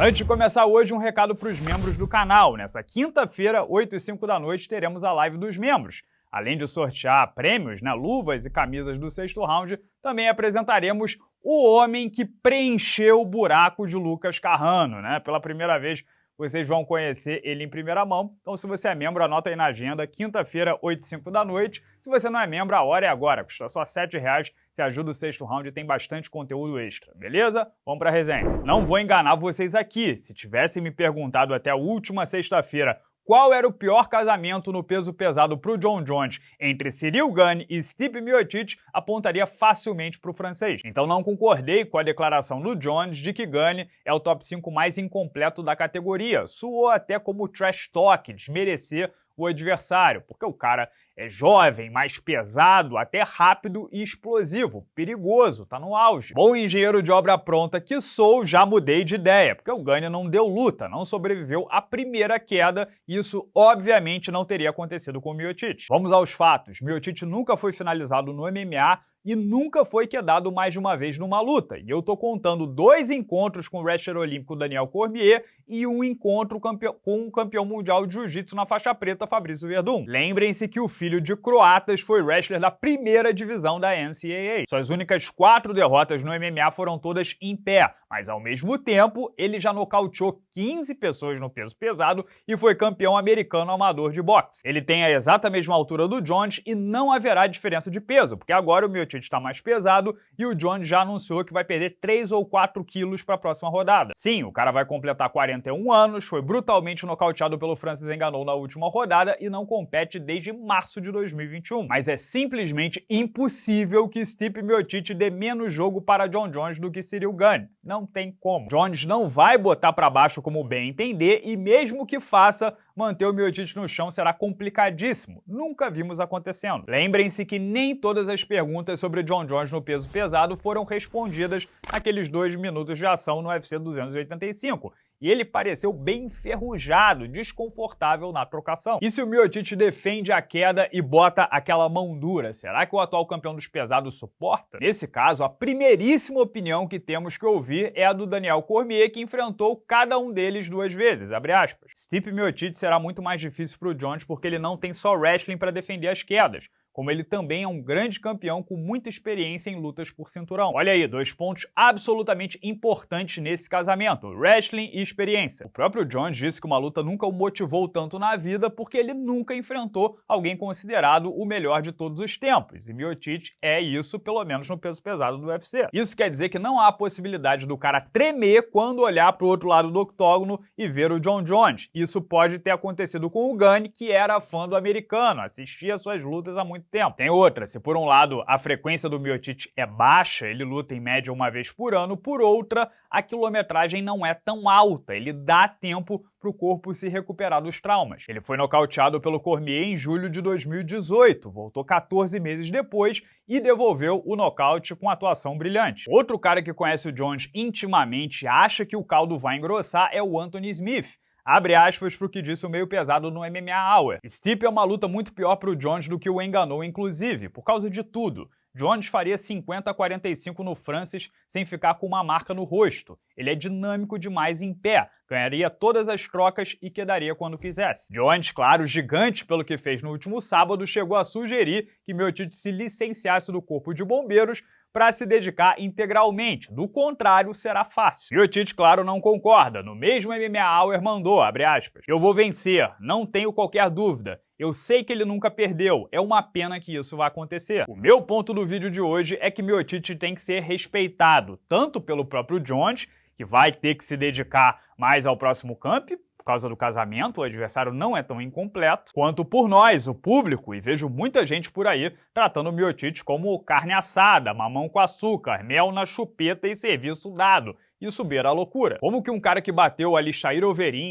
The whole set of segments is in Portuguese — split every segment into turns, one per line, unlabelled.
Antes de começar hoje, um recado para os membros do canal. Nessa quinta-feira, 8 e 5 da noite, teremos a live dos membros. Além de sortear prêmios, né, luvas e camisas do sexto round, também apresentaremos o homem que preencheu o buraco de Lucas Carrano. Né? Pela primeira vez, vocês vão conhecer ele em primeira mão. Então, se você é membro, anota aí na agenda, quinta-feira, 8 e 5 da noite. Se você não é membro, a hora é agora, custa só R$ 7,00. Você ajuda o sexto round e tem bastante conteúdo extra, beleza? Vamos pra resenha. Não vou enganar vocês aqui. Se tivessem me perguntado até a última sexta-feira qual era o pior casamento no peso pesado para o John Jones entre Cyril Gane e Stipe Miocic, apontaria facilmente para o francês. Então não concordei com a declaração do Jones de que Gane é o top 5 mais incompleto da categoria. Suou até como trash talk, desmerecer o adversário, porque o cara é jovem, mais pesado, até rápido e explosivo. Perigoso, tá no auge. Bom engenheiro de obra pronta que sou, já mudei de ideia, porque o Gane não deu luta, não sobreviveu à primeira queda, e isso obviamente não teria acontecido com o Miocic. Vamos aos fatos. Miocic nunca foi finalizado no MMA e nunca foi quedado mais de uma vez numa luta. E eu tô contando dois encontros com o wrestler olímpico Daniel Cormier e um encontro com o campeão mundial de jiu-jitsu na faixa preta Fabrício Verdun. Lembrem-se que o filho de croatas foi wrestler da primeira divisão da NCAA. Suas únicas quatro derrotas no MMA foram todas em pé, mas ao mesmo tempo ele já nocauteou 15 pessoas no peso pesado e foi campeão americano amador de boxe. Ele tem a exata mesma altura do Jones e não haverá diferença de peso, porque agora o Miocic está mais pesado e o Jones já anunciou que vai perder 3 ou 4 quilos para a próxima rodada. Sim, o cara vai completar 41 anos, foi brutalmente nocauteado pelo Francis Enganou na última rodada e não compete desde março de 2021. Mas é simplesmente impossível que Stipe Miocic dê menos jogo para John Jones do que Cyril Gane. Não tem como. Jones não vai botar para baixo como bem entender e mesmo que faça, manter o Miocic no chão será complicadíssimo. Nunca vimos acontecendo. Lembrem-se que nem todas as perguntas sobre John Jones no peso pesado foram respondidas naqueles dois minutos de ação no UFC 285 e ele pareceu bem enferrujado, desconfortável na trocação. E se o Miocic defende a queda e bota aquela mão dura, será que o atual campeão dos pesados suporta? Nesse caso, a primeiríssima opinião que temos que ouvir é a do Daniel Cormier, que enfrentou cada um deles duas vezes, abre aspas. Stipe Miocic será muito mais difícil para o Jones porque ele não tem só wrestling para defender as quedas, como ele também é um grande campeão com muita experiência em lutas por cinturão. Olha aí, dois pontos absolutamente importantes nesse casamento, wrestling e experiência. O próprio Jones disse que uma luta nunca o motivou tanto na vida porque ele nunca enfrentou alguém considerado o melhor de todos os tempos, e Miocic é isso, pelo menos no peso pesado do UFC. Isso quer dizer que não há possibilidade do cara tremer quando olhar para o outro lado do octógono e ver o John Jones. Isso pode ter acontecido com o Gunn, que era fã do americano, assistia suas lutas há muito tempo. Tem outra, se por um lado a frequência do Miocic é baixa, ele luta em média uma vez por ano, por outra, a quilometragem não é tão alta, ele dá tempo para o corpo se recuperar dos traumas. Ele foi nocauteado pelo Cormier em julho de 2018, voltou 14 meses depois e devolveu o nocaute com atuação brilhante. Outro cara que conhece o Jones intimamente acha que o caldo vai engrossar é o Anthony Smith, Abre aspas para o que disse o meio pesado no MMA Hour. Stipe é uma luta muito pior para o Jones do que o enganou, inclusive, por causa de tudo. Jones faria 50 a 45 no Francis sem ficar com uma marca no rosto. Ele é dinâmico demais em pé, ganharia todas as trocas e quedaria quando quisesse. Jones, claro, gigante pelo que fez no último sábado, chegou a sugerir que Miocic se licenciasse do corpo de bombeiros para se dedicar integralmente. Do contrário, será fácil. E o Tite, claro, não concorda. No mesmo MMA Hour mandou, abre aspas, eu vou vencer, não tenho qualquer dúvida. Eu sei que ele nunca perdeu, é uma pena que isso vá acontecer. O meu ponto do vídeo de hoje é que Miocic tem que ser respeitado, tanto pelo próprio Jones, que vai ter que se dedicar mais ao próximo camp, causa do casamento, o adversário não é tão incompleto, quanto por nós, o público, e vejo muita gente por aí tratando o Miotite como carne assada, mamão com açúcar, mel na chupeta e serviço dado. Isso beira a loucura. Como que um cara que bateu ali Shair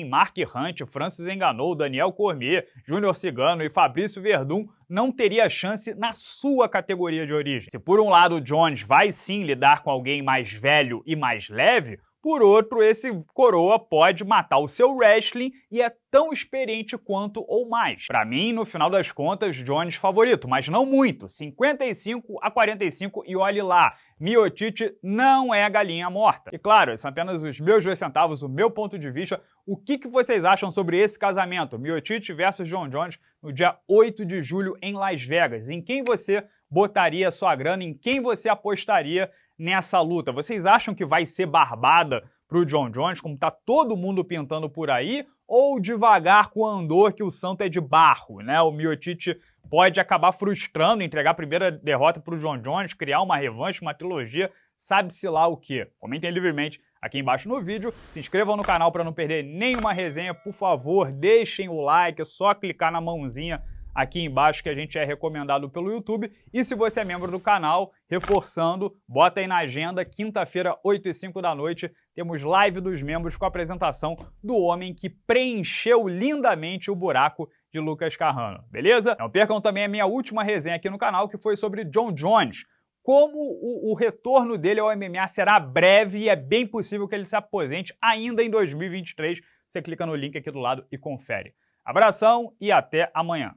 Mark Hunt, Francis Enganou, Daniel Cormier, Júnior Cigano e Fabrício Verdun não teria chance na sua categoria de origem? Se por um lado o Jones vai sim lidar com alguém mais velho e mais leve, por outro, esse coroa pode matar o seu wrestling e é tão experiente quanto ou mais. Para mim, no final das contas, Jones favorito, mas não muito, 55 a 45 e olhe lá. Miotite não é galinha morta. E claro, são apenas os meus dois centavos, o meu ponto de vista. O que, que vocês acham sobre esse casamento, Miotite versus John Jones, no dia 8 de julho em Las Vegas? Em quem você botaria sua grana, em quem você apostaria nessa luta? Vocês acham que vai ser barbada para o John Jones, como está todo mundo pintando por aí, ou devagar com o Andor, que o santo é de barro, né? O Miotite pode acabar frustrando, entregar a primeira derrota para o John Jones, criar uma revanche, uma trilogia, sabe-se lá o que. Comentem livremente aqui embaixo no vídeo, se inscrevam no canal para não perder nenhuma resenha, por favor, deixem o like, é só clicar na mãozinha aqui embaixo que a gente é recomendado pelo YouTube. E se você é membro do canal, reforçando, bota aí na agenda, quinta-feira, 8 e 5 da noite, temos live dos membros com a apresentação do homem que preencheu lindamente o buraco de Lucas Carrano, beleza? Não percam também a minha última resenha aqui no canal, que foi sobre John Jones, como o, o, retorno dele ao MMA será breve e é bem possível que ele se aposente ainda em 2023. Você clica no link aqui do lado e confere. Abração e até amanhã.